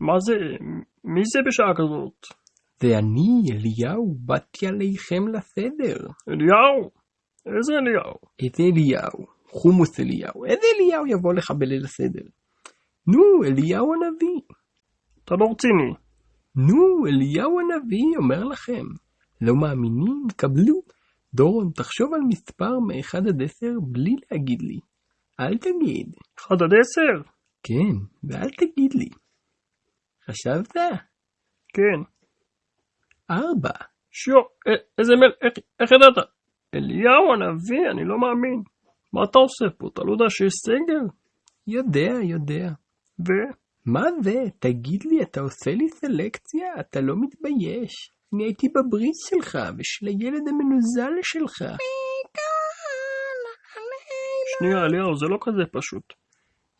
מה זה? מי זה בשעה כזאת? זה אני, אליהו, באתי עליכם לסדר. אליהו? איזה אליהו? איזה אליהו? חומוס אליהו. איזה אליהו יבוא לך בליל הסדר? נו, אליהו הנביא. אתה לא רציני. נו, אליהו הנביא אומר לכם. לא מאמינים? קבלו. דורון, תחשוב על מספר מ-1 עד 10 בלי להגיד לי. אל תגיד. 1 עד 10? כן, ואל תגיד לי. חשבת? כן. 4. שו, איזה מל... איך, איך ידעת? אליהו הנביא, אני לא מאמין. מה אתה עושה פה? אתה לא יודע שיש סגר? יודע, יודע. ו? מה זה? תגיד לי, אתה עושה לי סלקציה? אתה לא מתבייש? אני הייתי בברית שלך ושל הילד המנוזל שלך. שנייה, אליהו, זה לא כזה פשוט.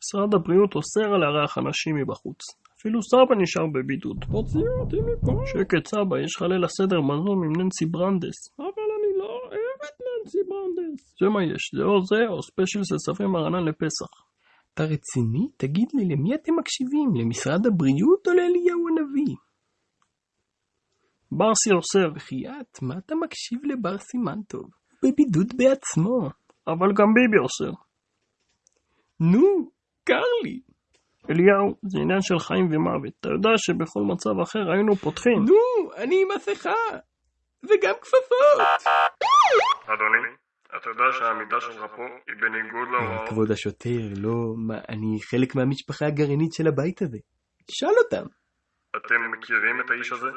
משרד הבריאות אוסר על לארח אנשים מבחוץ. אפילו סבא נשאר בבידוד. תוציאו אותי מפה. שקט סבא, יש לך ליל הסדר בזום עם ננסי ברנדס. אבל אני לא אוהב את ננסי ברנדס. זה מה יש, זה או זה או ספיישל של סברי מרנן לפסח. אתה רציני? תגיד לי, למי אתם מקשיבים? למשרד הבריאות או לאליהו הנביא? ברסי אוסר, בחייאת, מה אתה מקשיב לבר סימן טוב? בבידוד בעצמו. אבל גם ביבי אוסר. נו, קר לי. אליהו, זה עניין של חיים ומוות. אתה יודע שבכל מצב אחר היינו פותחים. נו, אני עם מסכה. וגם כפפות. אדוני, אתה יודע שהעמידה שלך פה היא בניגוד להוראות. כבוד השוטר, לא, מה, אני חלק מהמשפחה הגרעינית של הבית הזה. שאל אותם. אתם מכירים את האיש הזה?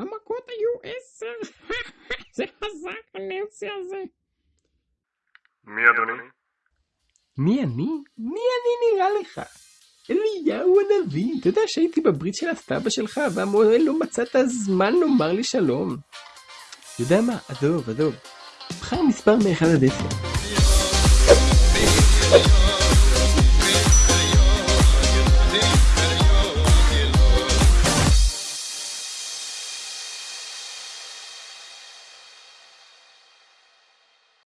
המכות היו עשר. זה חזק הננסי הזה. מי אדוני? מי אני? מי אני נראה לך? אליהו הנביא. אתה יודע שהייתי בברית של הסבא שלך, והמוהל לא מצא את הזמן לומר לי שלום. יודע מה? עזוב, עזוב. בחר מספר מ-1 עד 10.